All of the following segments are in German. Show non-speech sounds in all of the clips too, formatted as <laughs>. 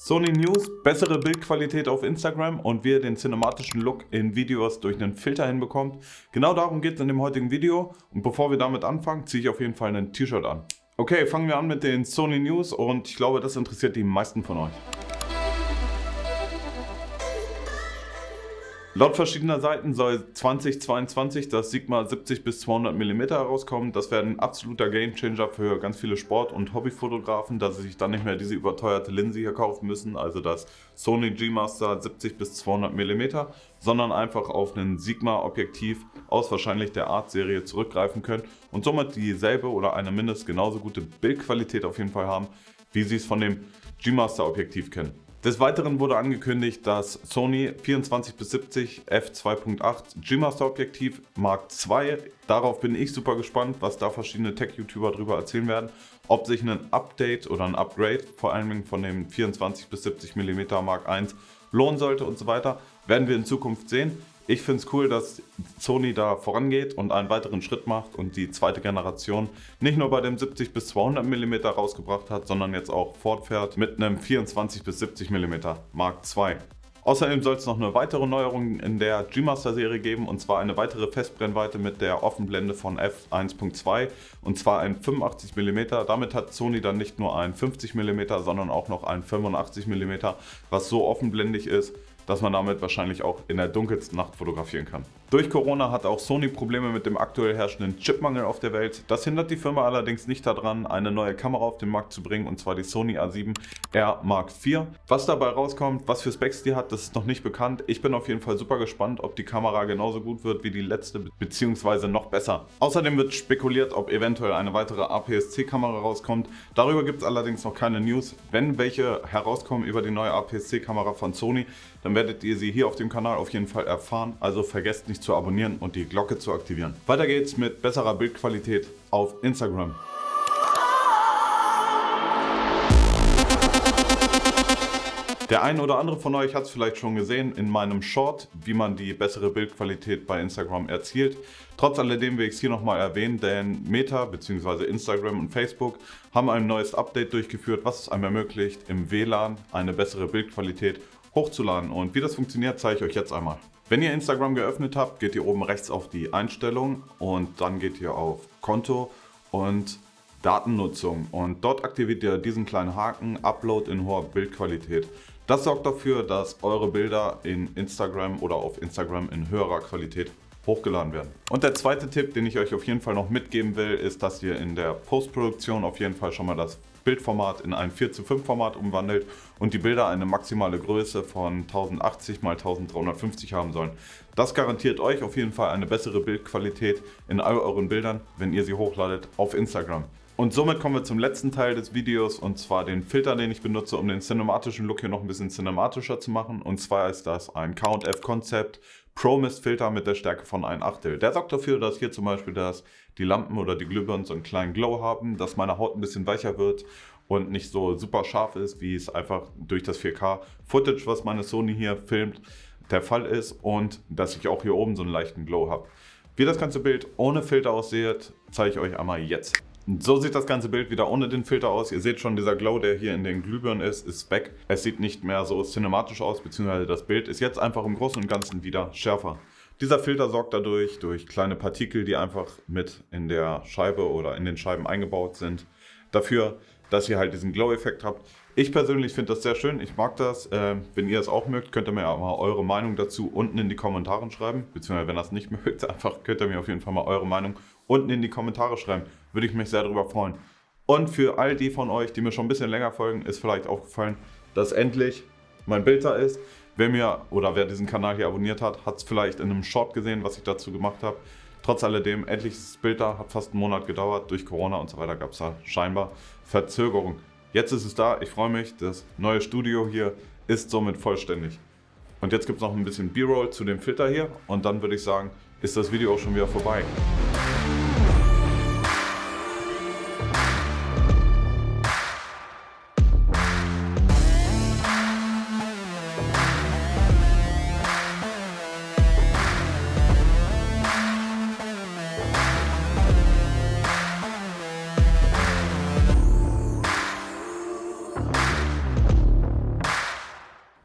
Sony News, bessere Bildqualität auf Instagram und wie ihr den cinematischen Look in Videos durch einen Filter hinbekommt. Genau darum geht es in dem heutigen Video und bevor wir damit anfangen, ziehe ich auf jeden Fall ein T-Shirt an. Okay, fangen wir an mit den Sony News und ich glaube, das interessiert die meisten von euch. Laut verschiedener Seiten soll 2022 das Sigma 70 bis 200 mm herauskommen. Das wäre ein absoluter Gamechanger für ganz viele Sport- und Hobbyfotografen, dass sie sich dann nicht mehr diese überteuerte Linse hier kaufen müssen, also das Sony G-Master 70 bis 200 mm, sondern einfach auf ein Sigma-Objektiv aus wahrscheinlich der Art-Serie zurückgreifen können und somit dieselbe oder eine mindestens genauso gute Bildqualität auf jeden Fall haben, wie sie es von dem G-Master-Objektiv kennen. Des Weiteren wurde angekündigt, dass Sony 24-70 f2.8 G-Master Objektiv Mark II, darauf bin ich super gespannt, was da verschiedene Tech-YouTuber darüber erzählen werden, ob sich ein Update oder ein Upgrade, vor allem von dem 24-70 mm Mark I, lohnen sollte und so weiter, werden wir in Zukunft sehen. Ich finde es cool, dass Sony da vorangeht und einen weiteren Schritt macht und die zweite Generation nicht nur bei dem 70 bis 200 mm rausgebracht hat, sondern jetzt auch fortfährt mit einem 24 bis 70 mm Mark II. Außerdem soll es noch eine weitere Neuerung in der G-Master Serie geben und zwar eine weitere Festbrennweite mit der Offenblende von f1.2 und zwar ein 85 mm. Damit hat Sony dann nicht nur ein 50 mm, sondern auch noch ein 85 mm, was so offenblendig ist, dass man damit wahrscheinlich auch in der dunkelsten Nacht fotografieren kann. Durch Corona hat auch Sony Probleme mit dem aktuell herrschenden Chipmangel auf der Welt. Das hindert die Firma allerdings nicht daran, eine neue Kamera auf den Markt zu bringen und zwar die Sony A7R Mark IV. Was dabei rauskommt, was für Specs die hat, das ist noch nicht bekannt. Ich bin auf jeden Fall super gespannt, ob die Kamera genauso gut wird wie die letzte bzw. noch besser. Außerdem wird spekuliert, ob eventuell eine weitere APS-C-Kamera rauskommt. Darüber gibt es allerdings noch keine News. Wenn welche herauskommen über die neue APS-C-Kamera von Sony, dann werdet ihr sie hier auf dem Kanal auf jeden Fall erfahren. Also vergesst nicht zu abonnieren und die Glocke zu aktivieren. Weiter geht's mit besserer Bildqualität auf Instagram. Der eine oder andere von euch hat es vielleicht schon gesehen in meinem Short, wie man die bessere Bildqualität bei Instagram erzielt. Trotz alledem will ich es hier nochmal erwähnen, denn Meta bzw. Instagram und Facebook haben ein neues Update durchgeführt, was es einem ermöglicht, im WLAN eine bessere Bildqualität hochzuladen. Und wie das funktioniert, zeige ich euch jetzt einmal. Wenn ihr Instagram geöffnet habt, geht ihr oben rechts auf die Einstellung und dann geht ihr auf Konto und Datennutzung und dort aktiviert ihr diesen kleinen Haken Upload in hoher Bildqualität. Das sorgt dafür, dass eure Bilder in Instagram oder auf Instagram in höherer Qualität hochgeladen werden. Und der zweite Tipp, den ich euch auf jeden Fall noch mitgeben will, ist, dass ihr in der Postproduktion auf jeden Fall schon mal das Bildformat in ein 4 zu 5 Format umwandelt und die Bilder eine maximale Größe von 1080 x 1350 haben sollen. Das garantiert euch auf jeden Fall eine bessere Bildqualität in all euren Bildern, wenn ihr sie hochladet auf Instagram. Und somit kommen wir zum letzten Teil des Videos und zwar den Filter, den ich benutze, um den cinematischen Look hier noch ein bisschen cinematischer zu machen. Und zwar ist das ein Count-F Concept Pro Mist Filter mit der Stärke von 1 Achtel. Der sorgt dafür, dass hier zum Beispiel das, die Lampen oder die Glühbirnen so einen kleinen Glow haben, dass meine Haut ein bisschen weicher wird und nicht so super scharf ist, wie es einfach durch das 4K Footage, was meine Sony hier filmt, der Fall ist und dass ich auch hier oben so einen leichten Glow habe. Wie das ganze Bild ohne Filter aussieht, zeige ich euch einmal jetzt. So sieht das ganze Bild wieder ohne den Filter aus. Ihr seht schon, dieser Glow, der hier in den Glühbirnen ist, ist weg. Es sieht nicht mehr so cinematisch aus, beziehungsweise das Bild ist jetzt einfach im Großen und Ganzen wieder schärfer. Dieser Filter sorgt dadurch, durch kleine Partikel, die einfach mit in der Scheibe oder in den Scheiben eingebaut sind, dafür, dass ihr halt diesen Glow-Effekt habt. Ich persönlich finde das sehr schön, ich mag das. Äh, wenn ihr es auch mögt, könnt ihr mir auch mal eure Meinung dazu unten in die Kommentare schreiben. Beziehungsweise wenn ihr das nicht <laughs> mögt, einfach könnt ihr mir auf jeden Fall mal eure Meinung unten in die Kommentare schreiben. Würde ich mich sehr darüber freuen. Und für all die von euch, die mir schon ein bisschen länger folgen, ist vielleicht aufgefallen, dass endlich mein Bild da ist. Wer mir oder wer diesen Kanal hier abonniert hat, hat es vielleicht in einem Short gesehen, was ich dazu gemacht habe. Trotz alledem, endlich das Bild da, hat fast einen Monat gedauert. Durch Corona und so weiter gab es da scheinbar Verzögerung. Jetzt ist es da, ich freue mich. Das neue Studio hier ist somit vollständig. Und jetzt gibt es noch ein bisschen B-Roll zu dem Filter hier und dann würde ich sagen, ist das Video auch schon wieder vorbei.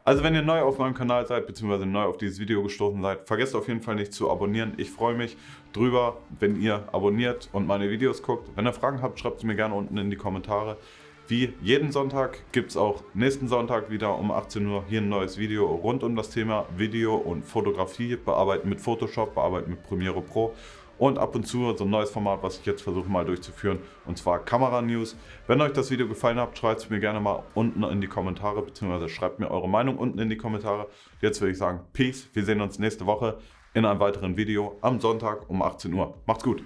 Also wenn ihr neu auf meinem Kanal seid, beziehungsweise neu auf dieses Video gestoßen seid, vergesst auf jeden Fall nicht zu abonnieren. Ich freue mich drüber, wenn ihr abonniert und meine Videos guckt. Wenn ihr Fragen habt, schreibt sie mir gerne unten in die Kommentare. Wie jeden Sonntag gibt es auch nächsten Sonntag wieder um 18 Uhr hier ein neues Video rund um das Thema Video und Fotografie, bearbeiten mit Photoshop, bearbeiten mit Premiere Pro und ab und zu so ein neues Format, was ich jetzt versuche mal durchzuführen, und zwar Kamera News. Wenn euch das Video gefallen hat, schreibt es mir gerne mal unten in die Kommentare, beziehungsweise schreibt mir eure Meinung unten in die Kommentare. Jetzt würde ich sagen, Peace, wir sehen uns nächste Woche in einem weiteren Video am Sonntag um 18 Uhr. Macht's gut!